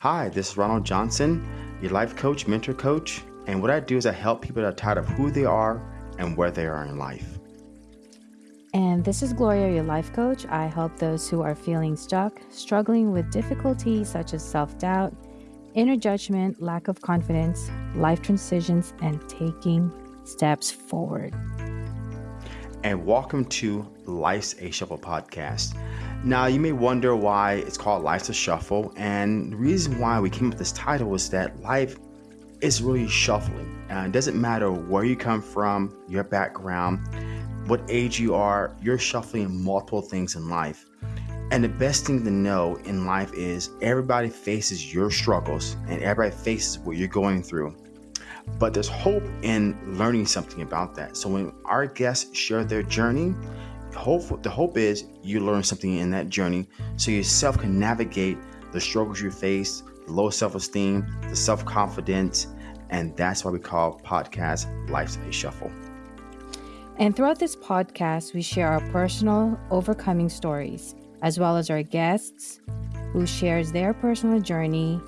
Hi, this is Ronald Johnson, your life coach, mentor coach. And what I do is I help people that are tired of who they are and where they are in life. And this is Gloria, your life coach. I help those who are feeling stuck, struggling with difficulties such as self doubt, inner judgment, lack of confidence, life transitions, and taking steps forward. And welcome to Life's a Shuffle podcast. Now, you may wonder why it's called Life's a Shuffle. And the reason why we came up with this title is that life is really shuffling. And it doesn't matter where you come from, your background, what age you are, you're shuffling multiple things in life. And the best thing to know in life is everybody faces your struggles and everybody faces what you're going through. But there's hope in learning something about that. So when our guests share their journey, hope the hope is you learn something in that journey so yourself can navigate the struggles you face, the low self-esteem, the self-confidence, and that's why we call podcast Life's a Shuffle. And throughout this podcast, we share our personal overcoming stories as well as our guests who shares their personal journey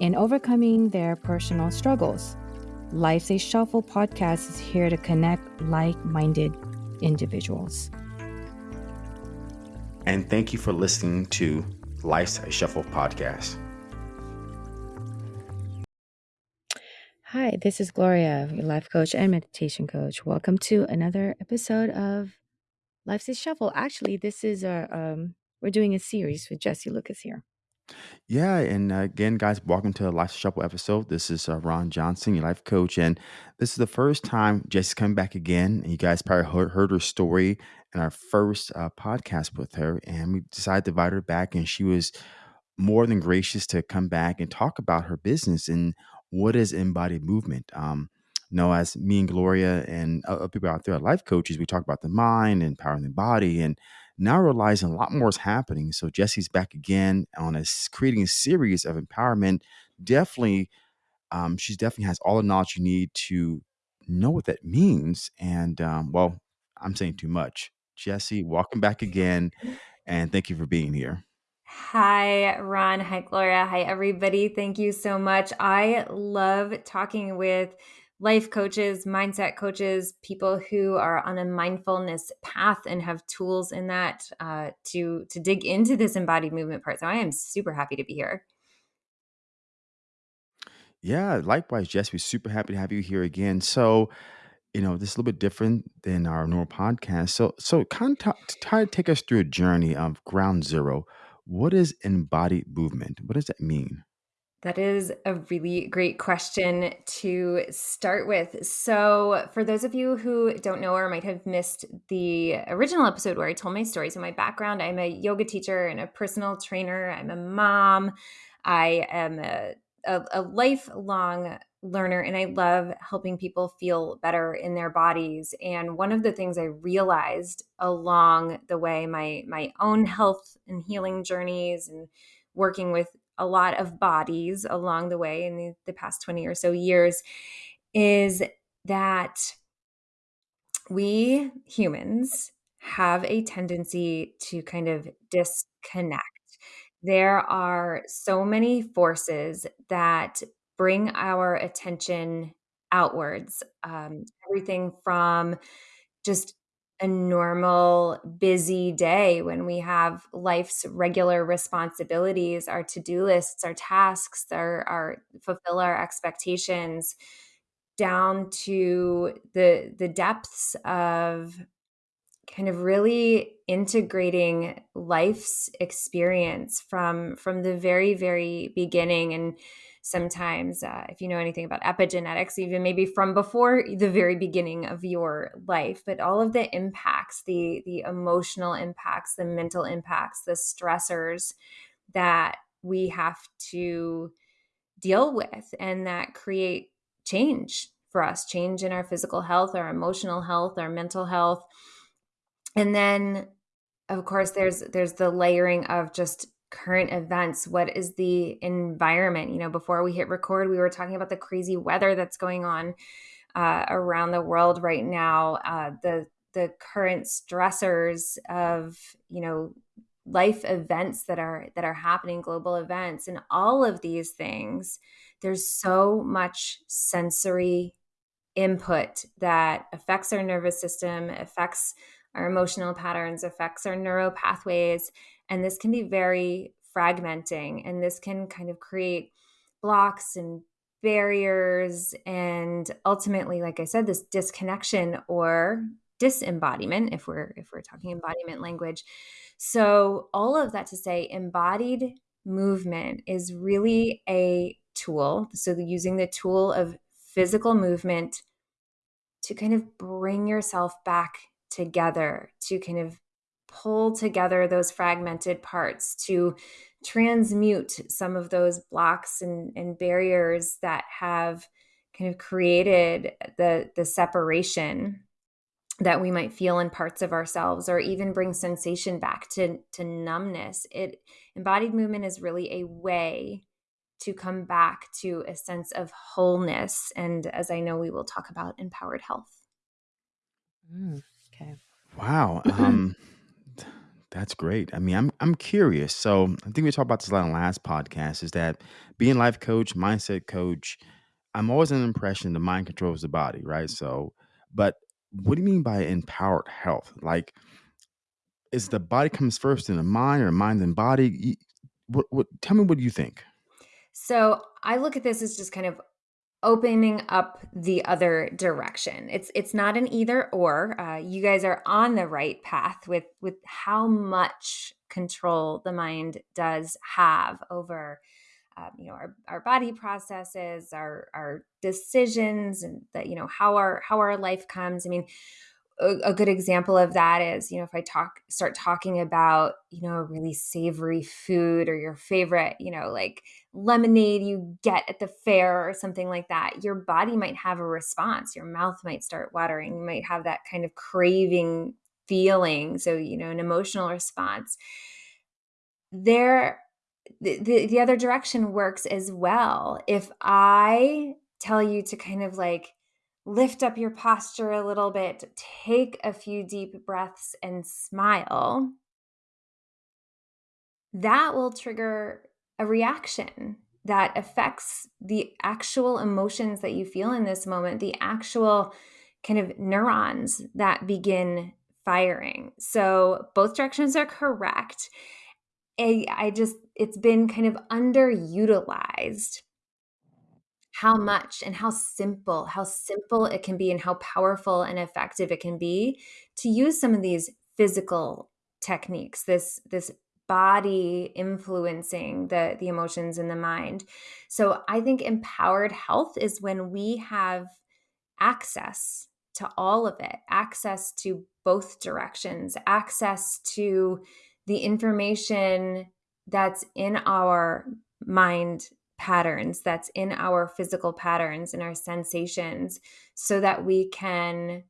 in overcoming their personal struggles. Life's a Shuffle podcast is here to connect like minded individuals. And thank you for listening to Life's a Shuffle podcast. Hi, this is Gloria, your life coach and meditation coach. Welcome to another episode of Life's a Shuffle. Actually, this is a um, we're doing a series with Jesse Lucas here. Yeah, and uh, again, guys, welcome to the Life Shuffle episode. This is uh, Ron Johnson, your life coach, and this is the first time Jesse's coming back again. And you guys probably heard, heard her story in our first uh, podcast with her, and we decided to invite her back, and she was more than gracious to come back and talk about her business and what is embodied movement. Um, you know, as me and Gloria and other people out there, are life coaches, we talk about the mind and empowering the body, and now realizing a lot more is happening. So Jesse's back again on a creating a series of empowerment. Definitely, um, she's definitely has all the knowledge you need to know what that means. And um, well, I'm saying too much. Jesse, welcome back again, and thank you for being here. Hi, Ron. Hi, Gloria. Hi, everybody. Thank you so much. I love talking with life coaches, mindset coaches, people who are on a mindfulness path and have tools in that uh, to to dig into this embodied movement part. So I am super happy to be here. Yeah, likewise, Jess. We're super happy to have you here again. So, you know, this is a little bit different than our normal podcast. So, so kind of try to take us through a journey of ground zero. What is embodied movement? What does that mean? That is a really great question to start with. So, for those of you who don't know or might have missed the original episode where I told my story, so my background I'm a yoga teacher and a personal trainer, I'm a mom, I am a, a, a lifelong learner, and I love helping people feel better in their bodies. And one of the things I realized along the way, my, my own health and healing journeys and working with a lot of bodies along the way in the, the past 20 or so years is that we humans have a tendency to kind of disconnect. There are so many forces that bring our attention outwards. Um, everything from just a normal busy day when we have life's regular responsibilities our to-do lists our tasks our, our fulfill our expectations down to the the depths of kind of really integrating life's experience from from the very very beginning and sometimes uh, if you know anything about epigenetics even maybe from before the very beginning of your life but all of the impacts the the emotional impacts the mental impacts the stressors that we have to deal with and that create change for us change in our physical health our emotional health our mental health. And then of course there's there's the layering of just current events what is the environment? You know before we hit record we were talking about the crazy weather that's going on uh, around the world right now uh, the the current stressors of you know life events that are that are happening global events and all of these things there's so much sensory input that affects our nervous system affects our emotional patterns affects our neural pathways and this can be very fragmenting and this can kind of create blocks and barriers and ultimately like i said this disconnection or disembodiment if we're if we're talking mm-hmm. embodiment language. So all of that to say embodied movement is really a tool so using the tool of physical movement to kind of bring yourself back together to kind of pull together those fragmented parts to transmute some of those blocks and, and barriers that have kind of created the the separation that we might feel in parts of ourselves or even bring sensation back to to numbness it embodied movement is really a way to come back to a sense of wholeness and as i know we will talk about empowered health Mm, okay. Wow. Um, that's great. I mean, I'm I'm curious. So I think we talked about this a lot on last podcast. Is that being life coach, mindset coach? I'm always the impression the mind controls the body, right? So, but what do you mean by empowered health? Like, is the body comes first in the mind, or mind and body? What, what? Tell me what do you think. so i look at this as just kind of opening up the other direction. It's it's not an either or. Uh, you guys are on the right path with with how much control the mind does have over. Um, you know our, our body processes our our decisions and that you know how our how our life comes i mean a, good example of that is you know if i talk start talking about you know really savory food or your favorite you know like lemonade you get at the fair or something like that your body might have a response. Your mouth might start watering. You might have that kind of craving feeling. So you know an emotional response. There the, the, the other direction works as well. If i tell you to kind of like lift up your posture a little bit, take a few deep breaths, and smile, that will trigger a reaction that affects the actual emotions that you feel in this moment, the actual kind of neurons that begin firing. So both directions are correct. I, I just, it's been kind of underutilized how much and how simple how simple it can be and how powerful and effective it can be to use some of these physical techniques this this body influencing the the emotions in the mind. So i think empowered health is when we have access to all of it access to both directions access to the information that's in our mind patterns that's in our physical patterns and our sensations so that we can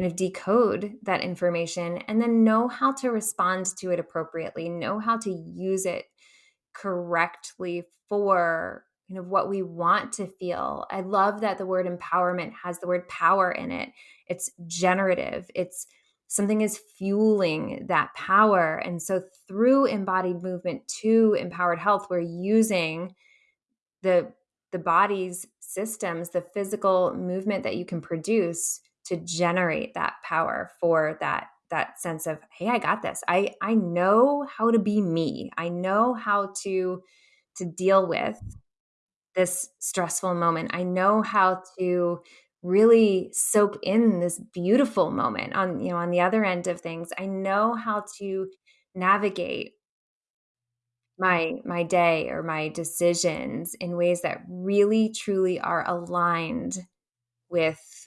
kind of decode that information and then know how to respond to it appropriately know how to use it correctly for kind of what we want to feel. I love that the word empowerment has the word power in it. It's generative. It's something is fueling that power. And so through embodied movement to empowered health, we're using the the body's systems, the physical movement that you can produce to generate that power for that that sense of hey i got this. I i know how to be me. I know how to to deal with this stressful moment. I know how to really soak in this beautiful moment on you know on the other end of things. I know how to navigate my my day or my decisions in ways that really truly are aligned with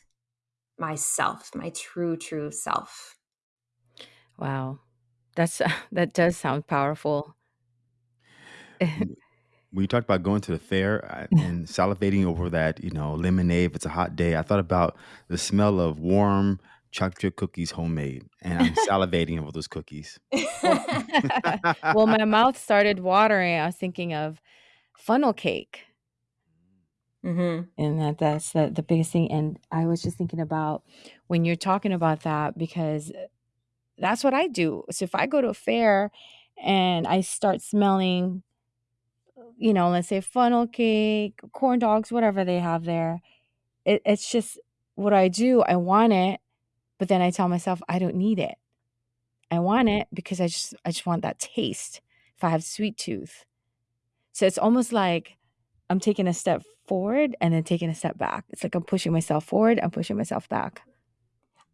myself my true true self Wow. That's that does sound powerful. when you talked about going to the fair uh, and salivating over that, you know, lemonade if it's a hot day, I thought about the smell of warm chocolate chip cookies homemade, and I'm salivating over those cookies. Well, well, my mouth started watering. I was thinking of funnel cake, hmm and that that's the, the biggest thing. And I was just thinking about when you're talking about that because that's what I do. So if I go to a fair and I start smelling, you know, let's say funnel cake, corn dogs, whatever they have there, it, it's just what I do. I want it, but then I tell myself I don't need it. I want it because I just I just want that taste. If I have sweet tooth, so it's almost like I'm taking a step forward and then taking a step back. It's like I'm pushing myself forward, I'm pushing myself back.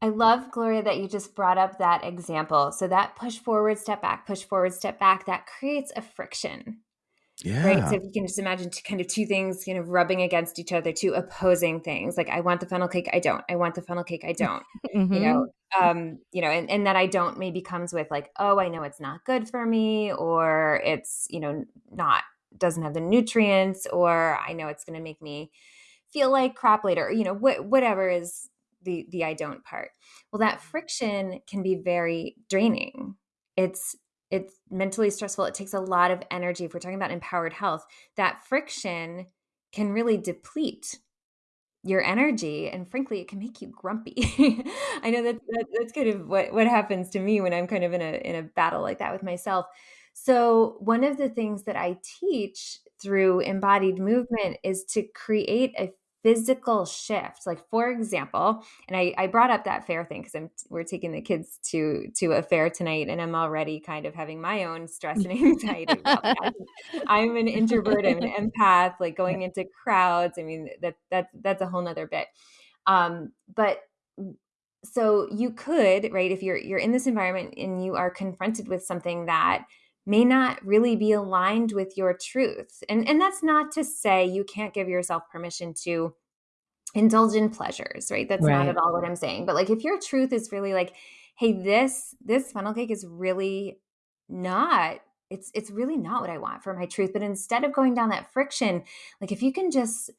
I love, Gloria, that you just brought up that example. So that push forward, step back, push forward, step back, that creates a friction. Yeah. Right. So if you can just imagine two, kind of two things kind of rubbing against each other, two opposing things. Like I want the funnel cake, I don't. I want the funnel cake, I don't. Mhm. You know, um, you know, and, and that I don't maybe comes with like, oh, I know it's not good for me, or it's, you know, not doesn't have the nutrients, or I know it's gonna make me feel like crap later, you know, wh- whatever is the the I don't part. Well, that mm-hmm. friction can be very draining. It's it's mentally stressful. It takes a lot of energy. If we're talking about empowered health, that friction can really deplete your energy and frankly it can make you grumpy i know that, that that's kind of what what happens to me when i'm kind of in a in a battle like that with myself so one of the things that i teach through embodied movement is to create a physical shift. Like for example and i, I brought up that fair thing because i'm we're taking the kids to to a fair tonight and i'm already kind of having my own stress and anxiety i'm an introvert i'm an empath like going into crowds i mean that that's that's a whole nother bit. Um but so you could right if you're you're in this environment and you are confronted with something that may not really be aligned with your truth. And and that's not to say you can't give yourself permission to indulge in pleasures, right? That's not at all what I'm saying. But like if your truth is really like, hey, this this funnel cake is really not it's it's really not what I want for my truth. But instead of going down that friction, like if you can just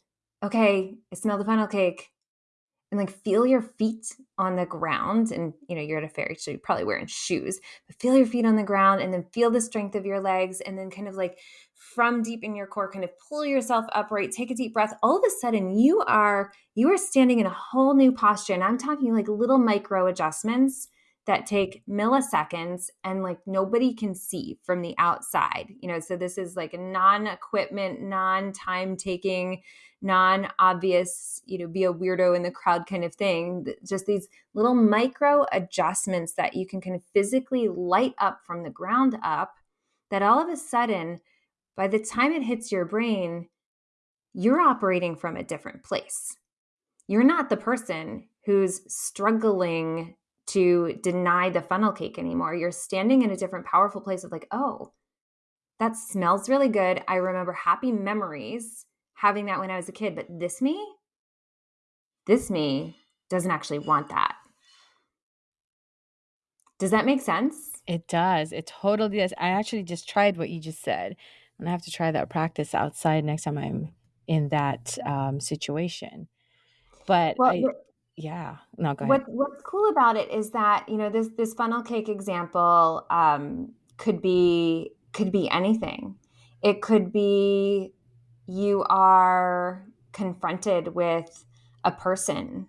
okay, I smell the funnel cake and like feel your feet on the ground and you know you're at a fair so you're probably wearing shoes but feel your feet on the ground and then feel the strength of your legs and then kind of like from deep in your core kind of pull yourself upright take a deep breath. All of a sudden you are you are standing in a whole new posture and i'm talking like little micro adjustments that take milliseconds and like nobody can see from the outside you know so this is like a non-equipment non-time taking non-obvious you know be a weirdo in the crowd kind of thing. Just these little micro adjustments that you can kind of physically light up from the ground up that all of a sudden by the time it hits your brain you're operating from a different place. You're not the person who's struggling to deny the funnel cake anymore you're standing in a different powerful place of like oh that smells really good i remember happy memories having that when I was a kid, but this me, this me doesn't actually want that. Does that make sense? It does. It totally does. I actually just tried what you just said, and I have to try that practice outside next time I'm in that um, situation. But Well, I, yeah, no, go ahead. what what's cool about it is that you know this this funnel cake example um, could be could be anything. It could be you are confronted with a person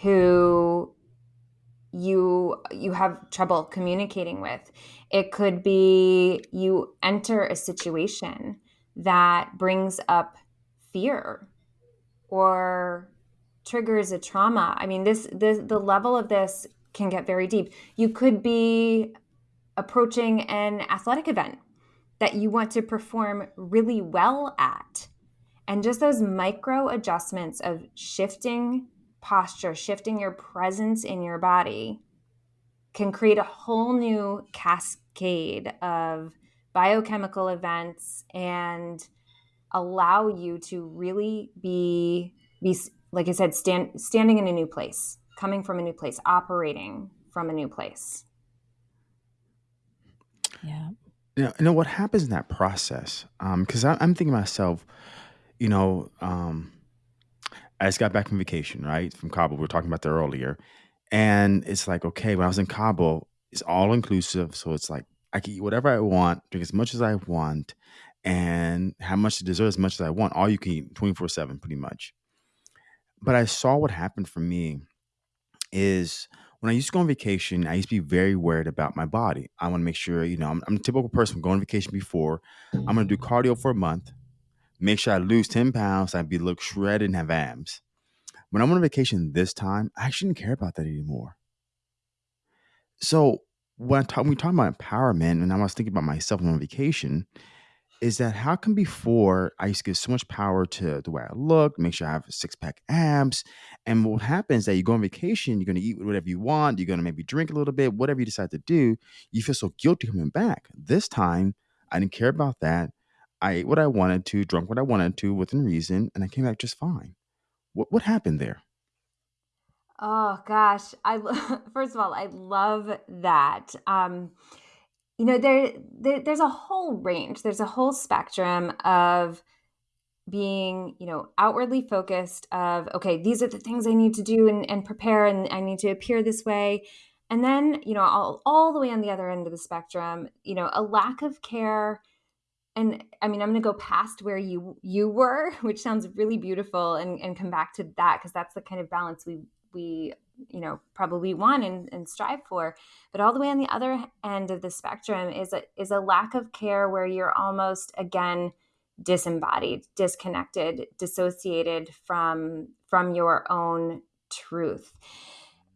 who you you have trouble communicating with it could be you enter a situation that brings up fear or triggers a trauma. I mean this, this the level of this can get very deep. You could be approaching an athletic event that you want to perform really well at and just those micro adjustments of shifting posture, shifting your presence in your body can create a whole new cascade of biochemical events and allow you to really be be like I said stand standing in a new place, coming from a new place, operating from a new place. Yeah. You know, you know what happens in that process? Because I I'm thinking to myself, you know, um, I just got back from vacation, right? From Cabo. We were talking about that earlier. And it's like, okay, when I was in Cabo, it's all inclusive. So it's like I can eat whatever I want, drink as much as I want, and have much to dessert as much as I want. All you can eat 24 7, pretty much. But I saw what happened for me is when I used to go on vacation, I used to be very worried about my body. I want to make sure, you know, I'm, I'm a typical person going on vacation before. I'm going to do cardio for a month, make sure I lose 10 pounds, I'd be look shredded and have abs. When I'm on vacation this time, I actually didn't care about that anymore. So when, I talk, we talk about empowerment, and I was thinking about myself on vacation, is that how come before I used to give so much power to the way I look, make sure I have six pack abs, and what happens is that you go on vacation, you're gonna eat whatever you want, you're gonna maybe drink a little bit, whatever you decide to do, you feel so guilty coming back. This time, I didn't care about that. I ate what I wanted to, drunk what I wanted to within reason, and I came back just fine. What what happened there? Oh gosh, I first of all, I love that. Um, you know, there, there there's a whole range. There's a whole spectrum of being, you know, outwardly focused of okay, these are the things I need to do and, and prepare, and I need to appear this way. And then, you know, all, all the way on the other end of the spectrum, you know, a lack of care and i mean i'm going to go past where you you were which sounds really beautiful and and come back to that because that's the kind of balance we we you know probably want and, and strive for but all the way on the other end of the spectrum is a is a lack of care where you're almost again disembodied disconnected dissociated from from your own truth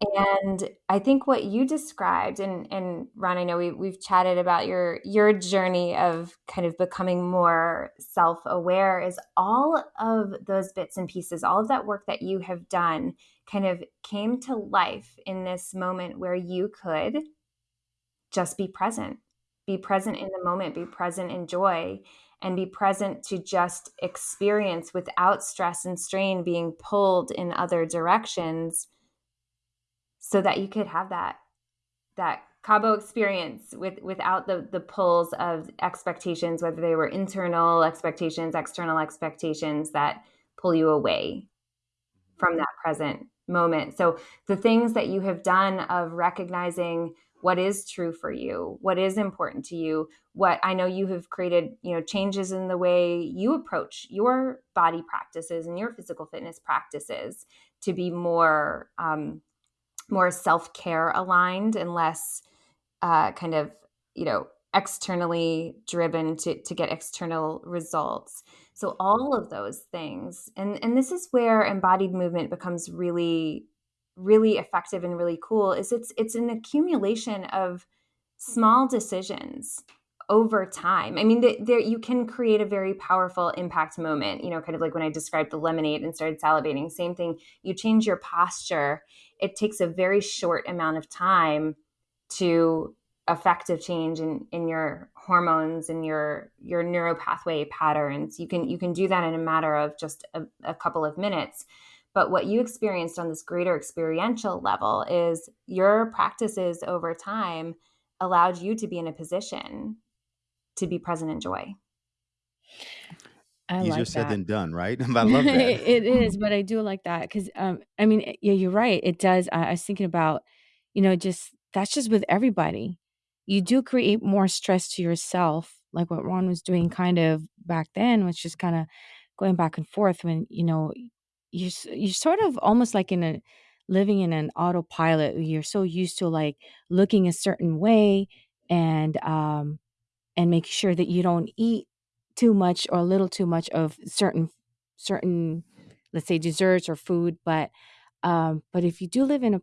and I think what you described, and and Ron, I know we we've chatted about your your journey of kind of becoming more self aware. Is all of those bits and pieces, all of that work that you have done, kind of came to life in this moment where you could just be present, be present in the moment, be present in joy, and be present to just experience without stress and strain being pulled in other directions so that you could have that that Cabo experience with without the the pulls of expectations, whether they were internal expectations, external expectations that pull you away from mm-hmm. that present moment. So the things that you have done of recognizing what is true for you, what is important to you, what I know you have created, you know, changes in the way you approach your body practices and your physical fitness practices to be more um, more self-care aligned and less uh, kind of you know externally driven to, to get external results so all of those things and and this is where embodied movement becomes really really effective and really cool is it's it's an accumulation of small decisions over time. I mean, there you can create a very powerful impact moment. You know, kind of like when I described the lemonade and started salivating. Same thing. You change your posture. It takes a very short amount of time to effective change in in your hormones and your your neuropathway patterns. You can you can do that in a matter of just a, a couple of minutes. But what you experienced on this greater experiential level is your practices over time allowed you to be in a position to be present in joy. I Easier like said that. than done, right? I love that. It is, but I do like that because, um, I mean, yeah, you're right. It does. I, I was thinking about, you know, just that's just with everybody. You do create more stress to yourself, like what Ron was doing kind of back then, was just kind of going back and forth when, you know, you're, you're sort of almost like in a living in an autopilot. You're so used to like looking a certain way and, um, and make sure that you don't eat too much or a little too much of certain certain let's say desserts or food but um but if you do live in a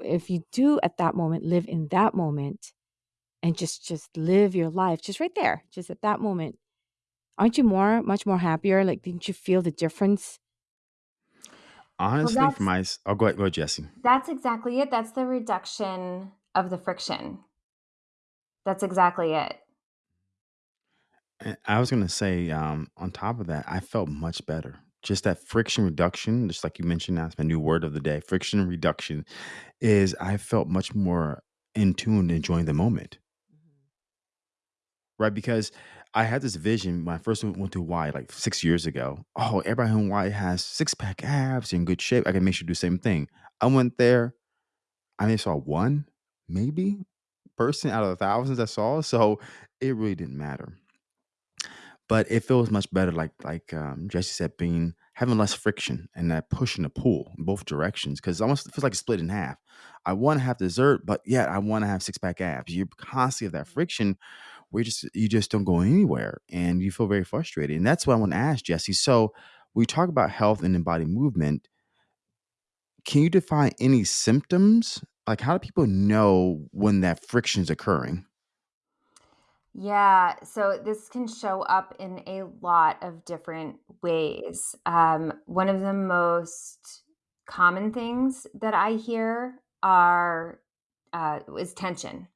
if you do at that moment live in that moment and just just live your life just right there just at that moment aren't you more much more happier like didn't you feel the difference Well, Honestly, for that's my, s- oh, go ahead, go ahead, Jesse. that's exactly it. That's the reduction of the friction. That's exactly it. And I was gonna say, um, on top of that, I felt much better. Just that friction reduction, just like you mentioned, that's my new word of the day. Friction reduction is I felt much more in tune, enjoying the moment, right? Because I had this vision when I first went went to Hawaii like six years ago. Oh, everybody in Hawaii has six pack abs in good shape. I can make sure to do the same thing. I went there. I only saw one, maybe person out of the thousands I saw. So it really didn't matter. but it feels much better like like um, Jesse said being having less friction and that push and the pull in both directions because almost feels like it's split in half. I want to have dessert, but yet I want to have six pack abs. You're constantly have that friction where you just you just don't go anywhere and you feel very frustrated. And that's what I want to ask Jesse. So we talk about health and embodied movement. Can you define any symptoms? Like how do people know when that friction is occurring? Yeah, so this can show up in a lot of different ways. Um, one of the most common things that I hear are uh, is tension,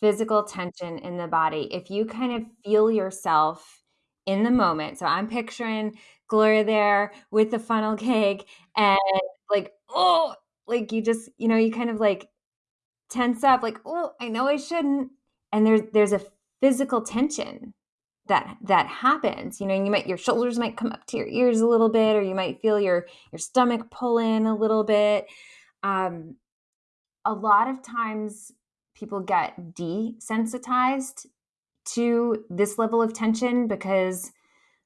physical tension in the body. If you kind of feel yourself in the moment, so I'm picturing Gloria there with the funnel cake, and like, oh, like you just, you know, you kind of like tense up, like, oh, I know I shouldn't, and there's there's a physical tension that that happens you know you might your shoulders might come up to your ears a little bit or you might feel your your stomach pull in a little bit um, a lot of times people get desensitized to this level of tension because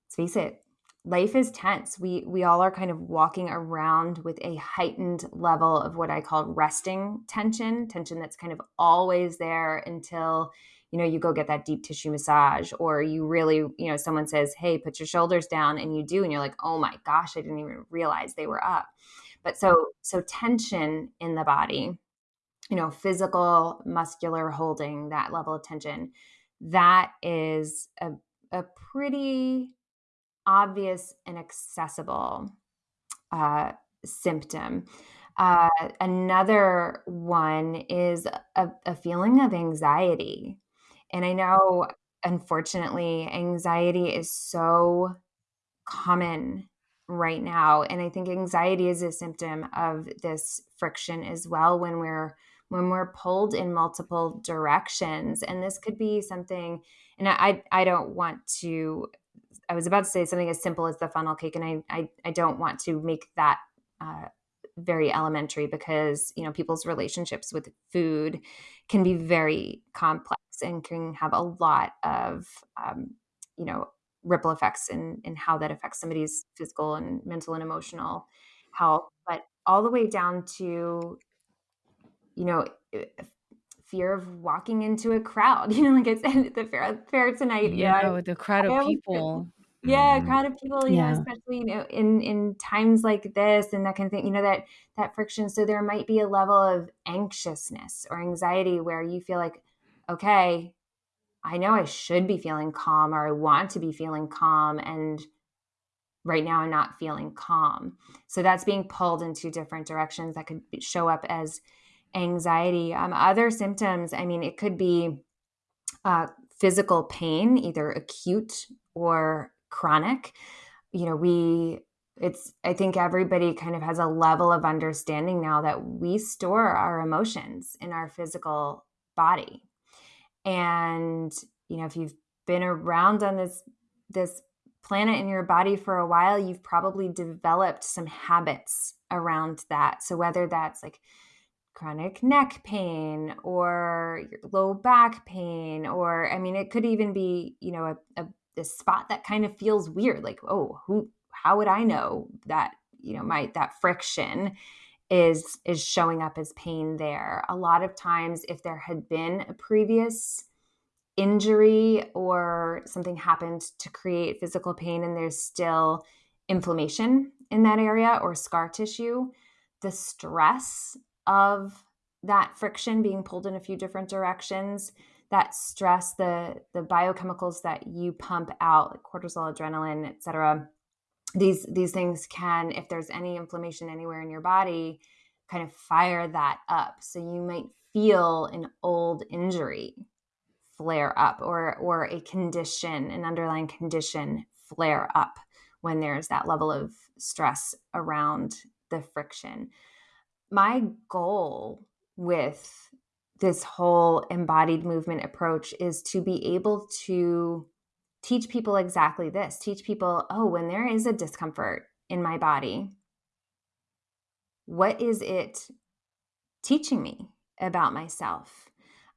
let's face it life is tense. We we all are kind of walking around with a heightened level of what i call resting tension tension that's kind of always there until you know you go get that deep tissue massage or you really you know someone says hey put your shoulders down and you do and you're like oh my gosh i didn't even realize they were up. But so so tension in the body you know physical muscular holding that level of tension that is a, a pretty obvious and accessible uh, symptom uh, another one is a, a feeling of anxiety and I know, unfortunately, anxiety is so common right now. And I think anxiety is a symptom of this friction as well when we're when we're pulled in multiple directions. And this could be something, and I I don't want to I was about to say something as simple as the funnel cake, and I I, I don't want to make that uh, very elementary because you know people's relationships with food can be very complex and can have a lot of um, you know ripple effects in in how that affects somebody's physical and mental and emotional health but all the way down to you know fear of walking into a crowd you know like it's the fair, fair tonight yeah you know, the crowd of people yeah mm-hmm. crowd of people you yeah. know especially you know in in times like this and that kind of thing you know that that friction so there might be a level of anxiousness or anxiety where you feel like okay i know i should be feeling calm or i want to be feeling calm and right now i'm not feeling calm so that's being pulled in two different directions that could show up as anxiety. Um, other symptoms i mean it could be uh, physical pain either acute or chronic. You know we it's i think everybody kind of has a level of understanding now that we store our emotions in our physical body. And you know if you've been around on this this planet in your body for a while you've probably developed some habits around that. So whether that's like chronic neck pain or low back pain or i mean it could even be you know a, a this spot that kind of feels weird like oh who how would i know that you know my that friction is is showing up as pain there? A lot of times if there had been a previous injury or something happened to create physical pain and there's still inflammation in that area or scar tissue the stress of that friction being pulled in a few different directions that stress, the the biochemicals that you pump out, like cortisol, adrenaline, etc. These these things can, if there's any inflammation anywhere in your body, kind of fire that up. So you might feel an old injury flare up or or a condition, an underlying condition flare up when there's that level of stress around the friction. My goal with this whole embodied movement approach is to be able to teach people exactly this teach people oh when there is a discomfort in my body what is it teaching me about myself?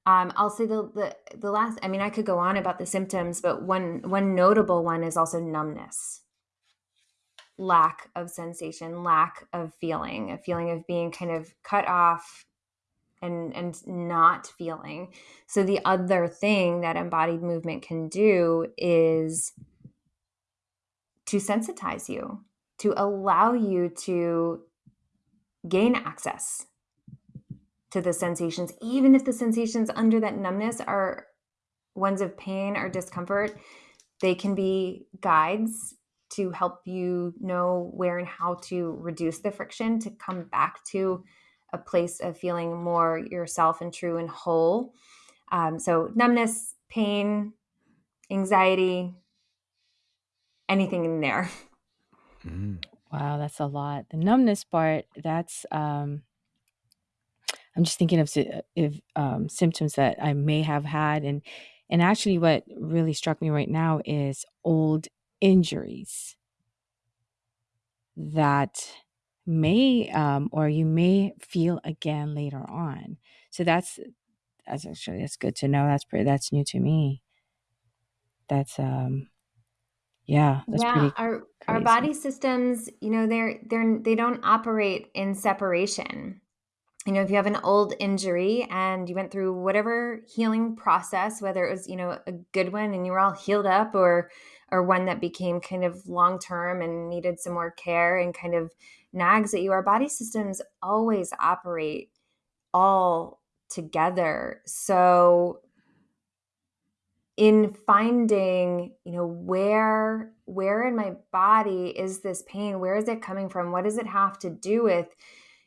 Um, i'll say the, the the last i mean i could go on about the symptoms but one one notable one is also numbness lack of sensation, lack of feeling, a feeling of being kind of cut off and and not feeling. So the other thing that embodied movement can do is to sensitize you, to allow you to gain access to the sensations even if the sensations under that numbness are ones of pain or discomfort, they can be guides to help you know where and how to reduce the friction to come back to a place of feeling more yourself and true and whole. Um, so, numbness, pain, anxiety, anything in there. Mm. Wow, that's a lot. The numbness part, that's, um, I'm just thinking of if um, symptoms that I may have had, and and actually, what really struck me right now is old injuries that may um, or you may feel again later on. So that's that's actually that's good to know. That's pretty that's new to me. That's um yeah, that's yeah, pretty our our body systems, you know, they're they're they don't operate in separation you know, if you have an old injury and you went through whatever healing process, whether it was, you know, a good one and you were all healed up or or one that became kind of long term and needed some more care and kind of nags at you, our body systems always operate all together. So in finding, you know, where where in my body is this pain? Where is it coming from? What does it have to do with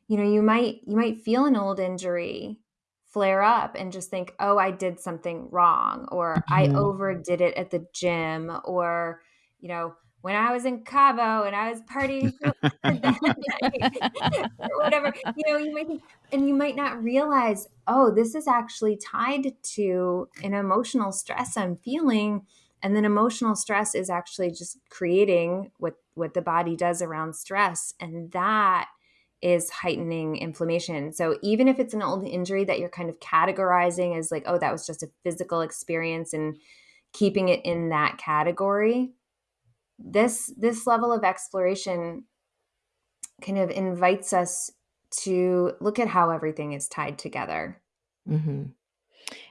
you know you might you might feel an old injury flare up and just think oh i did something wrong or mm-hmm. i overdid it at the gym or you know when i was in cabo and i was partying or whatever you know you might think and you might not realize oh this is actually tied to an emotional stress i'm feeling and then emotional stress is actually just creating what what the body does around stress and that is heightening inflammation. So even if it's an old injury that you're kind of categorizing as like, oh, that was just a physical experience and keeping it in that category, this this level of exploration kind of invites us to look at how everything is tied together. Mm-hmm.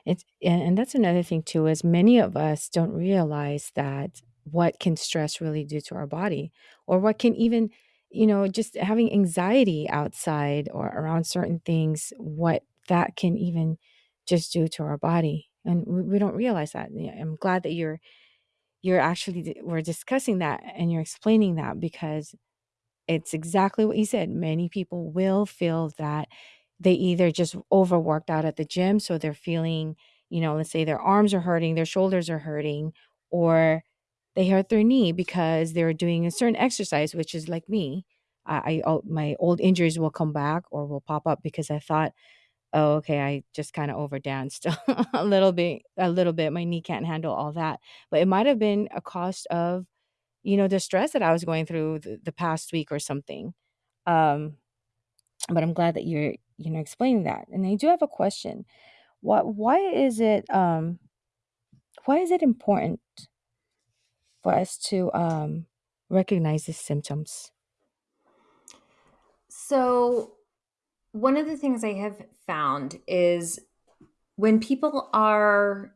It's and, that's another thing too is many of us don't realize that what can stress really do to our body or what can even you know, just having anxiety outside or around certain things, what that can even just do to our body. And we, we don't realize that. I'm glad that you're you're actually we're discussing that and you're explaining that because it's exactly what you said. Many people will feel that they either just overworked out at the gym, so they're feeling, you know, let's say their arms are hurting, their shoulders are hurting, or they hurt their knee because they're doing a certain exercise, which is like me. I, I my old injuries will come back or will pop up because I thought, oh, okay, I just kind of overdanced a little bit, a little bit. My knee can't handle all that, but it might have been a cost of, you know, the stress that I was going through the, the past week or something. Um, but I'm glad that you're, you know, explaining that. And I do have a question. What? Why is it? Um, why is it important for us to um, recognize these symptoms? So, one of the things I have found is when people are,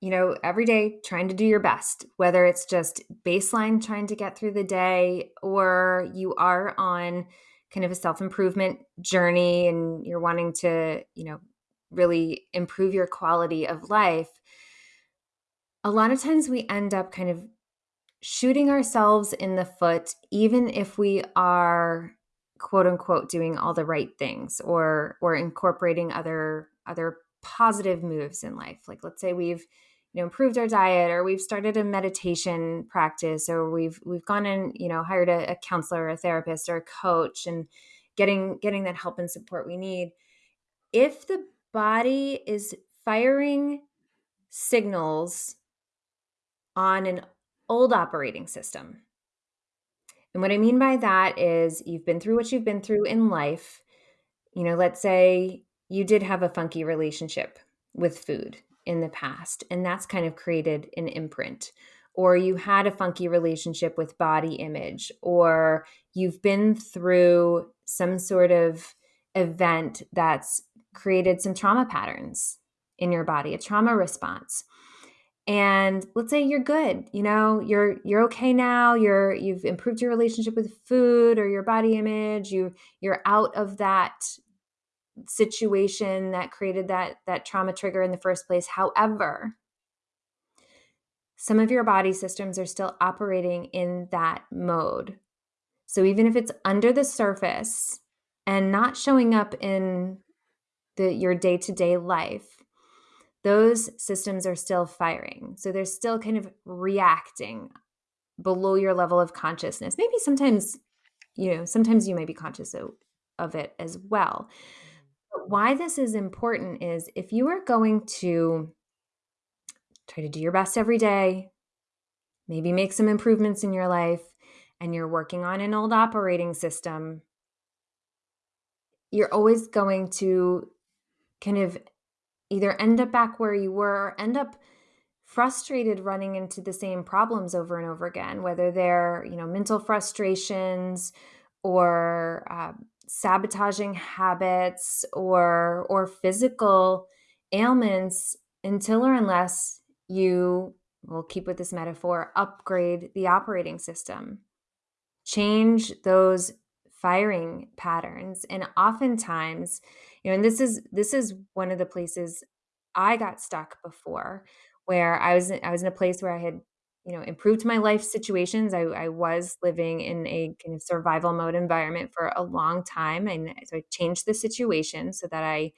you know, every day trying to do your best, whether it's just baseline trying to get through the day or you are on kind of a self improvement journey and you're wanting to, you know, really improve your quality of life, a lot of times we end up kind of shooting ourselves in the foot, even if we are quote unquote doing all the right things or or incorporating other other positive moves in life. Like let's say we've you know improved our diet or we've started a meditation practice or we've we've gone and you know hired a, a counselor or a therapist or a coach and getting getting that help and support we need if the body is firing signals on an old operating system. And what I mean by that is you've been through what you've been through in life. You know, let's say you did have a funky relationship with food in the past, and that's kind of created an imprint. or you had a funky relationship with body image, or you've been through some sort of event that's created some trauma patterns in your body, a trauma response. And let's say you're good, you know, you're you're okay now, you're you've improved your relationship with food or your body image, you you're out of that situation that created that that trauma trigger in the first place. However, some of your body systems are still operating in that mode. So even if it's under the surface and not showing up in the your day-to-day life, those systems are still firing. So they're still kind of reacting below your level of consciousness. Maybe sometimes, you know, sometimes you may be conscious of, of it as well. But mm-hmm. why this is important is if you are going to try to do your best every day, maybe make some improvements in your life, and you're working on an old operating system, you're always going to kind of either end up back where you were or end up frustrated running into the same problems over and over again whether they're you know mental frustrations or uh, sabotaging habits or or physical ailments until or unless you will keep with this metaphor upgrade the operating system. Change those firing patterns and oftentimes you know and this is this is one of the places i got stuck before where i was i was in a place where i had you know improved my life situations. I, I was living in a kind of survival mode environment for a long time and so i changed the situation so that i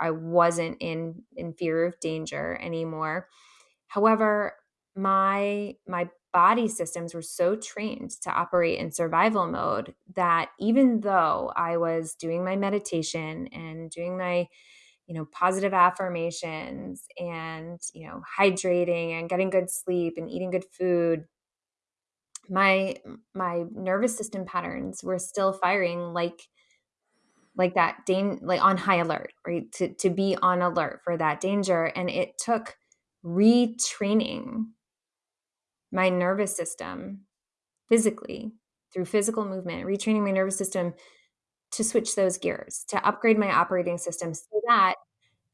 i wasn't in in fear of danger anymore. However my my body systems were so trained to operate in survival mode that even though I was doing my meditation and doing my you know positive affirmations and you know hydrating and getting good sleep and eating good food my my nervous system patterns were still firing like like that dan- like on high alert right? To to be on alert for that danger. And it took retraining my nervous system physically through physical movement, retraining my nervous system to switch those gears, to upgrade my operating system so that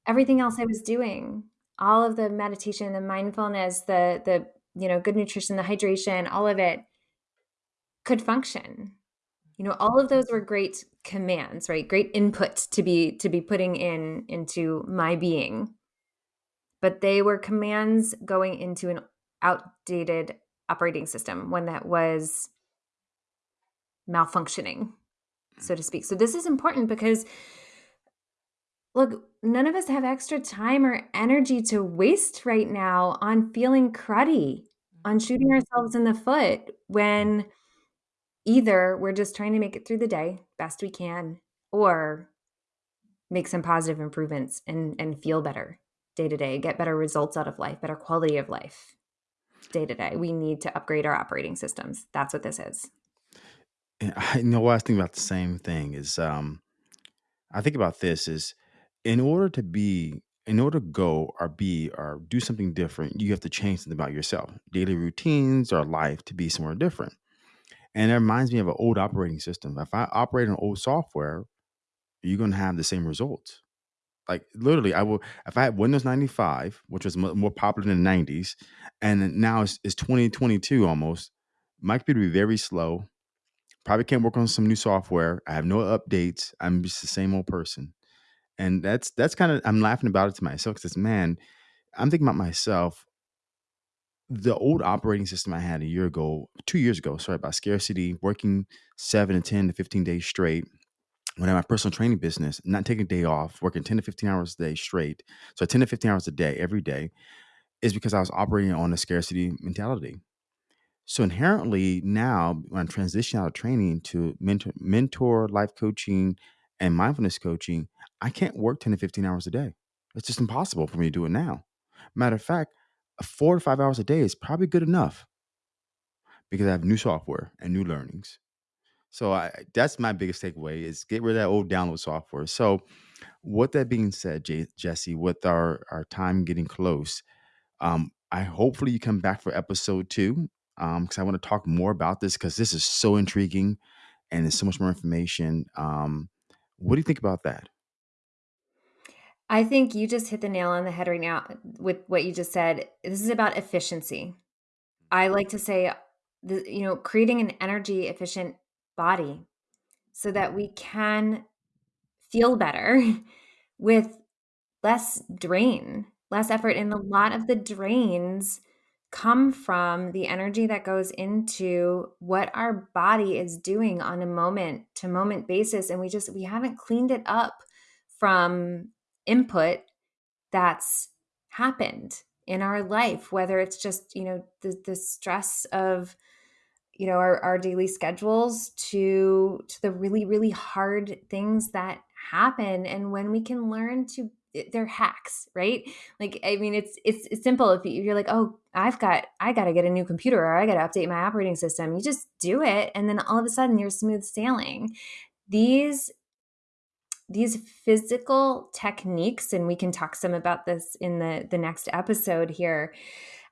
everything else I was doing, all of the meditation, the mindfulness, the the you know, good nutrition, the hydration, all of it could function. You know, all of those were great commands, right? Great input to be to be putting in into my being. But they were commands going into an outdated operating system, one that was malfunctioning, so to speak. So this is important because look, none of us have extra time or energy to waste right now on feeling cruddy, on shooting mm-hmm. ourselves in the foot when either we're just trying to make it through the day best we can or make some positive improvements and and feel better day to day, get better results out of life, better quality of life day to day. We need to upgrade our operating systems. That's what this is. I know I was thinking about the same thing is um I think about this is in order to be in order to go or be or do something different, you have to change something about yourself, daily routines or life to be somewhere different. And it reminds me of an old operating system. If I operate on old software, you're going to have the same results. Like literally, I will. If I had Windows 95, which was more popular in the 90s, and now it's, it's 2022 almost, my computer would be very slow. Probably can't work on some new software. I have no updates. I'm just the same old person, and that's that's kind of I'm laughing about it to myself because man, I'm thinking about myself. The old operating system I had a year ago, two years ago, sorry about scarcity, working seven to 10 to 15 days straight when I had my personal training business, not taking a day off, working 10 to 15 hours a day straight, so 10 to 15 hours a day every day, is because I was operating on a scarcity mentality. So inherently now, when I'm transitioning out of training to mentor, mentor life coaching and mindfulness coaching, I can't work 10 to 15 hours a day. It's just impossible for me to do it now. Matter of fact, four to five hours a day is probably good enough because I have new software and new learnings. So I that's my biggest takeaway is get rid of that old download software. So what that being said, Jay, Jesse, with our our time getting close, um, I hopefully you come back for episode two because I want to talk more about this because this is so intriguing and there's so much more information. Um, what do you think about that? I think you just hit the nail on the head right now with what you just said. This is about efficiency. I like to say, the, you know, creating an energy efficient body so that we mm-hmm. can feel better with less drain, less effort. And a mm-hmm. lot of the drains come from the energy that goes into what our body is doing on a moment to moment basis. And we just, we haven't cleaned it up from input that's happened in our life, whether it's just, you know, the, the stress of, you know, our, our daily schedules to to the really, really hard things that happen. And when we can learn to they're hacks, right? Like, I mean, it's it's, it's simple. If you're like, oh, I've got, I got to get a new computer or I got to update my operating system, you just do it, and then all of a sudden you're smooth sailing. These these physical techniques, and we can talk some about this in the the next episode here.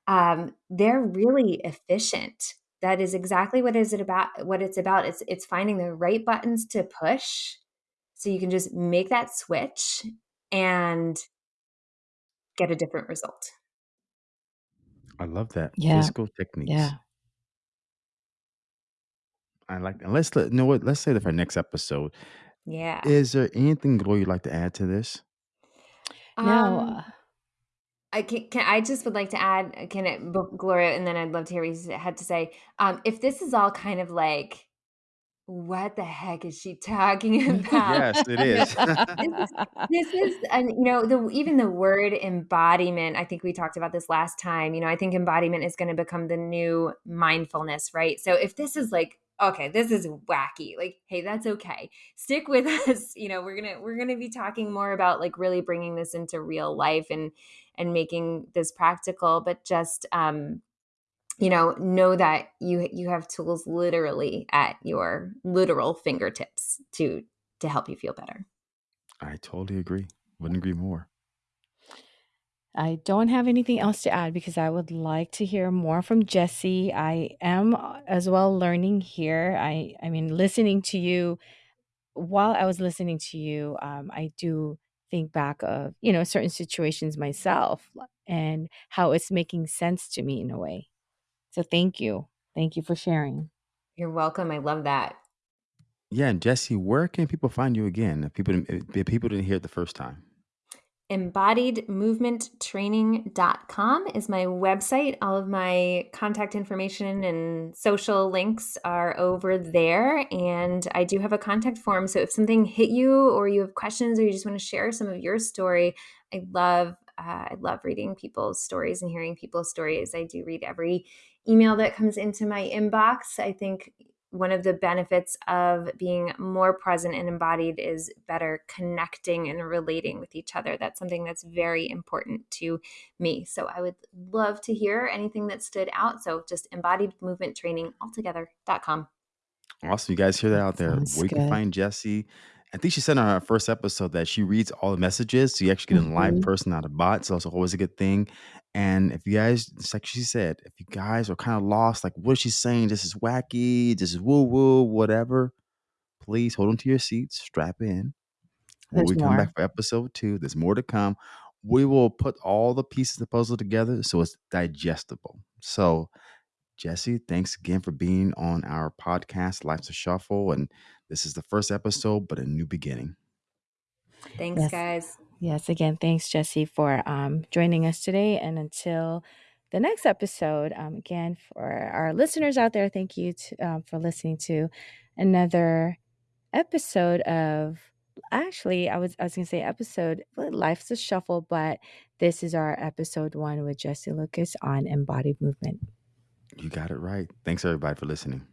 Um, they're really efficient. That is exactly what is it about. What it's about. It's it's finding the right buttons to push, so you can just make that switch and get a different result. I love that Yeah. physical techniques. Yeah. I like that. Let's let, you know what. Let's say that for next episode. Yeah. Is there anything, Gloria, you'd like to add to this? No. Um, uh, I can, can I just would like to add, uh, can it, b- Gloria, and then I'd love to hear what you had to say. Um, if this is all kind of like, what the heck is she talking about? Yes, it is. this is this is and you know the even the word embodiment i think we talked about this last time you know i think embodiment is going to become the new mindfulness right so if this is like okay this is wacky like hey that's okay stick with us you know we're gonna we're gonna be talking more about like really bringing this into real life and and making this practical but just um you know know that you you have tools literally at your literal fingertips to to help you feel better I totally agree. Wouldn't agree more. I don't have anything else to add because I would like to hear more from Jesse. I am uh, as well learning here. I I mean listening to you while I was listening to you, um, I do think back of, you know, certain situations myself and how it's making sense to me in a way. So thank you. Thank you for sharing. you're welcome i love that Yeah, and Jesse, where can people find you again? If people didn't, if people didn't hear it the first time. embodiedmovementtraining.com is my website. All of my contact information and social links are over there. And I do have a contact form. So if something hit you or you have questions or you just want to share some of your story, I love uh, I love reading people's stories and hearing people's stories. I do read every email that comes into my inbox. I think one of the benefits of being more present and embodied is better connecting and relating with each other. That's something that's very important to me. So I would love to hear anything that stood out. So just embodied movement training altogether.com. Awesome. You guys hear that out there. Sounds Where you can find Jesse. I think she said on her first episode that she reads all the messages. So you actually get a live mm-hmm. person, not a bot. So that's always a good thing. And if you guys, it's like she said, if you guys are kind of lost, like what is she saying? This is wacky, this is woo woo, whatever, please hold on to your seats, strap in. When There's we come back for episode two, there's more to come. We will put all the pieces of the puzzle together so it's digestible. So Jesse, thanks again for being on our podcast, Life's a Shuffle. And this is the first episode, but a new beginning. Thanks, Yes. guys. Yes. Again, thanks, Jesse, for um, joining us today. And until the next episode, um, again, for our listeners out there, thank you to, um, for listening to another episode of. Actually, I was I was gonna say episode. Life's a shuffle, but this is our episode one with Jesse Lucas on embodied movement. You got it right. Thanks, everybody, for listening.